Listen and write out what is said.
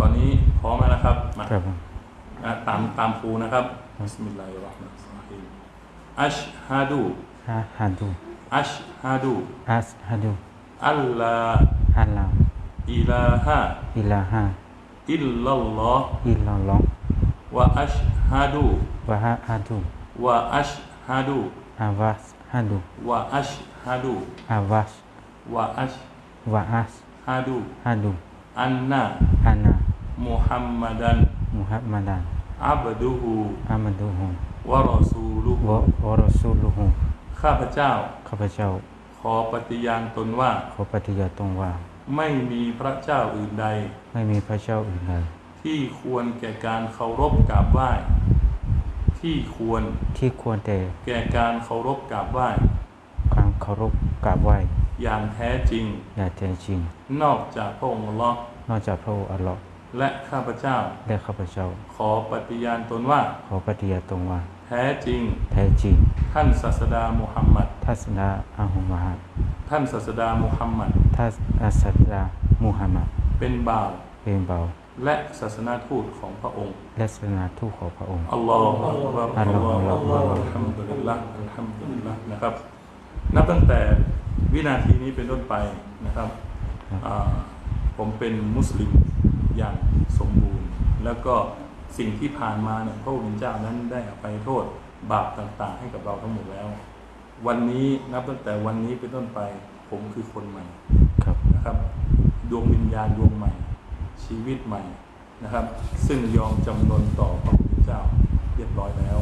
ตอนนี้พร้อมแล้วนะครับมาครับผมอะตามตามครูนะครับبسم الله الرحمن الرحيم أشهد أشهد أشهد أشهد أن لا أن لا إله إله إلا الله إلا الله وأشهد وأشهد وأشهد وأشهد وأشهد وأشهدวะอัชวะอัสฮะดูฮัดูอันนาอานา มุฮัมมัดันมุฮัมมัดันอับดุฮูอามัดุฮุวะรอซูลุฮุวะวะรอซูลุฮุข้าพเจ้า ข้าพเจ้า ขอปฏิญาณตนว่า ขอปฏิญาณตนว่า ไม่มีพระเจ้าอื่นใด ไม่มีพระเจ้าอื่นใด ที่ควรแก่การเคารพกราบไหว้ ที่ควร ที่ควรแต่แก่การเคารพกราบไหว้ การเคารพกราบไหว้ อย่างแท้จริง อย่างแท้จริง นอกจากพระองค์อัลลอฮ์นอกจากพระองค์อัลลอฮ์ และข้าพเจ้า และข้าพเจ้า ขอปฏิญาณตนว่า ขอปฏิญาณตนว่า แท้จริง แท้จริง ท่านศาสดามุฮัมมัดทัศนาอาหุมะฮัดท่านศาสดามุฮัมมัดทัศอัสดามุฮัมมัดเป็นบ่าวเป็นเบาและศาสนาทูตของพระองค์ และศาสนาทูตของพระองค์อัลลอฮฺอัลลอฮฺอัลลอฮฺอัลลอฮฺอัลฮัมดุลิลละอัลฮัมดุลิลละนะครับ นับตั้งแต่วินาทีนี้เป็นต้นไปนะครับอ่าผมเป็นมุสลิมอย่างสมบูรณ์ แล้วก็สิ่งที่ผ่านมาเนี่ยพระองค์เจ้านั้นได้อภัยโทษบาปต่างๆ ให้กับเราทั้งหมดแล้ว วันนี้นับตั้งแต่วันนี้เป็นต้นไปผมคือคนใหม่ครับนะครับดวงวิญญาณดวงใหม่ ชีวิตใหม่นะครับ ซึ่งยอมจำนนต่อพระพุทธเจ้าเรียบร้อยแล้ว